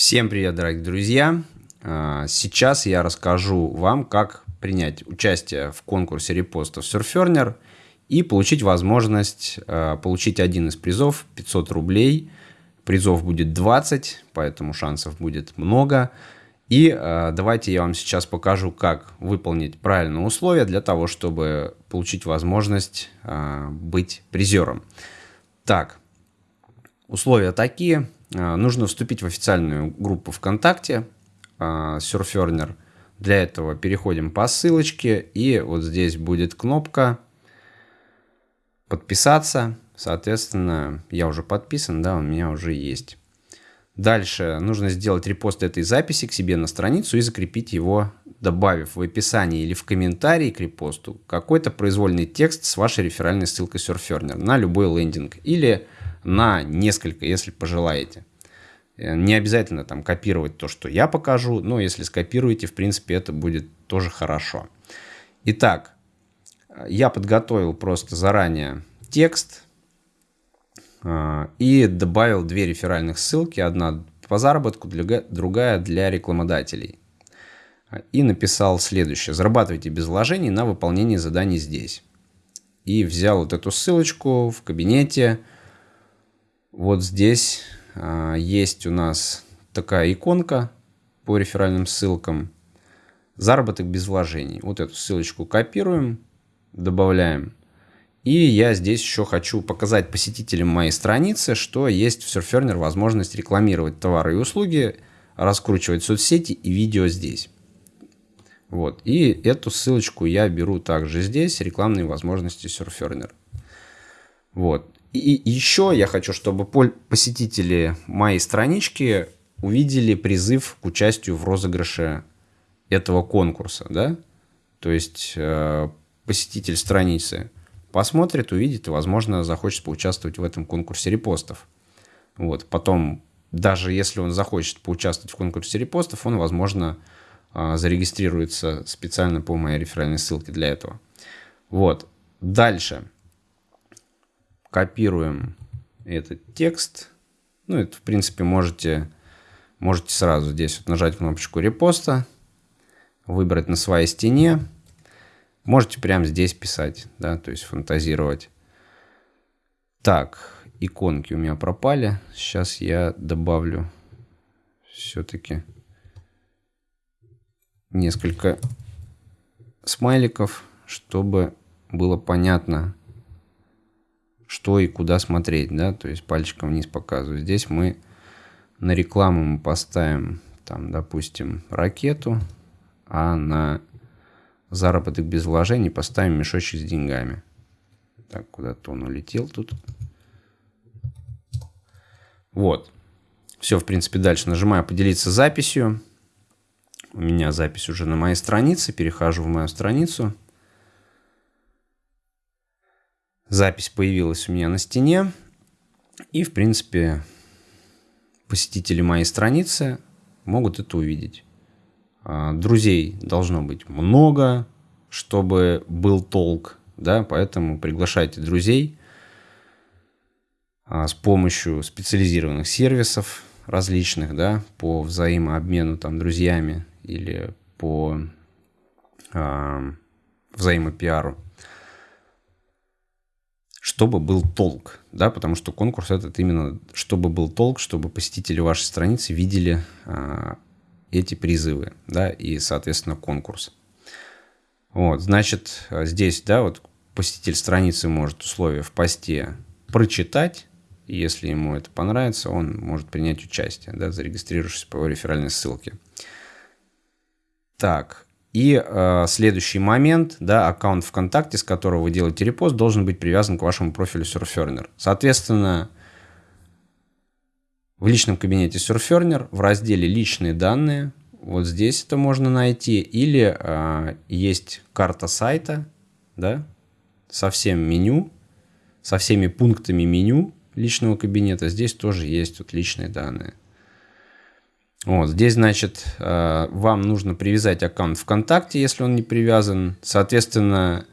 Всем привет, дорогие друзья! А, сейчас я расскажу вам, как принять участие в конкурсе репостов Surferner и получить возможность а, получить один из призов 500 рублей. Призов будет 20, поэтому шансов будет много. И а, давайте я вам сейчас покажу, как выполнить правильные условия для того, чтобы получить возможность быть призером. Так, условия такие – нужно вступить в официальную группу ВКонтакте Surferner. Для этого переходим по ссылочке, и вот здесь будет кнопка «Подписаться». Соответственно, я уже подписан, да, у меня уже есть. Дальше нужно сделать репост этой записи к себе на страницу и закрепить его, добавив в описании или в комментарии к репосту какой-то произвольный текст с вашей реферальной ссылкой Surferner на любой лендинг или на несколько, если пожелаете. Э, не обязательно там копировать то, что я покажу, но если скопируете, в принципе, это будет тоже хорошо. Итак, я подготовил просто заранее текст э, и добавил две реферальных ссылки. Одна по заработку, другая для рекламодателей. И написал следующее. Зарабатывайте без вложений на выполнение заданий здесь. И взял вот эту ссылочку в кабинете вот здесь а, есть у нас такая иконка по реферальным ссылкам. Заработок без вложений. Вот эту ссылочку копируем, добавляем. И я здесь еще хочу показать посетителям моей страницы, что есть в Surferner возможность рекламировать товары и услуги, раскручивать соцсети и видео здесь. Вот. И эту ссылочку я беру также здесь, рекламные возможности Surferner. Вот. И еще я хочу, чтобы посетители моей странички увидели призыв к участию в розыгрыше этого конкурса, да? То есть э, посетитель страницы посмотрит, увидит и, возможно, захочет поучаствовать в этом конкурсе репостов. Вот. Потом, даже если он захочет поучаствовать в конкурсе репостов, он, возможно, э, зарегистрируется специально по моей реферальной ссылке для этого. Вот. Дальше копируем этот текст. Ну, это, в принципе, можете, можете сразу здесь вот нажать кнопочку репоста, выбрать на своей стене. Можете прямо здесь писать, да, то есть фантазировать. Так, иконки у меня пропали. Сейчас я добавлю все-таки несколько смайликов, чтобы было понятно, что и куда смотреть, да, то есть пальчиком вниз показываю. Здесь мы на рекламу мы поставим, там, допустим, ракету, а на заработок без вложений поставим мешочек с деньгами. Так, куда-то он улетел тут. Вот. Все, в принципе, дальше нажимаю «Поделиться записью». У меня запись уже на моей странице. Перехожу в мою страницу. Запись появилась у меня на стене. И, в принципе, посетители моей страницы могут это увидеть. А, друзей должно быть много, чтобы был толк, да, поэтому приглашайте друзей а, с помощью специализированных сервисов различных, да, по взаимообмену там друзьями или по э, взаимопиару чтобы был толк, да, потому что конкурс этот именно, чтобы был толк, чтобы посетители вашей страницы видели а, эти призывы, да, и, соответственно, конкурс. Вот, значит, здесь, да, вот посетитель страницы может условия в посте прочитать, если ему это понравится, он может принять участие, да, зарегистрировавшись по реферальной ссылке. Так, и э, следующий момент, да, аккаунт ВКонтакте, с которого вы делаете репост, должен быть привязан к вашему профилю Surferner. Соответственно, в личном кабинете Surferner в разделе «Личные данные» вот здесь это можно найти. Или э, есть карта сайта, да, со всем меню, со всеми пунктами меню личного кабинета. Здесь тоже есть вот личные данные. Вот, здесь, значит, э, вам нужно привязать аккаунт ВКонтакте, если он не привязан. Соответственно,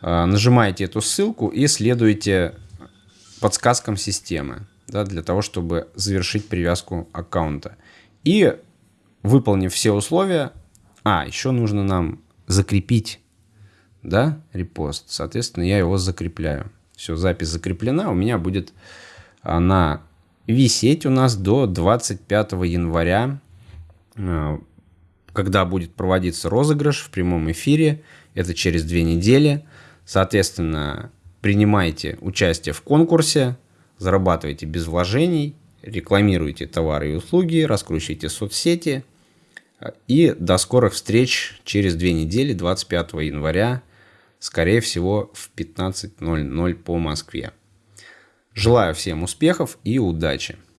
э, нажимаете эту ссылку и следуете подсказкам системы, да, для того, чтобы завершить привязку аккаунта. И выполнив все условия, а, еще нужно нам закрепить, да, репост. Соответственно, я его закрепляю. Все, запись закреплена. У меня будет она висеть у нас до 25 января, э, когда будет проводиться розыгрыш в прямом эфире. Это через две недели. Соответственно, принимайте участие в конкурсе, зарабатывайте без вложений, рекламируйте товары и услуги, раскручивайте соцсети. И до скорых встреч через две недели, 25 января, скорее всего в 15.00 по Москве. Желаю всем успехов и удачи!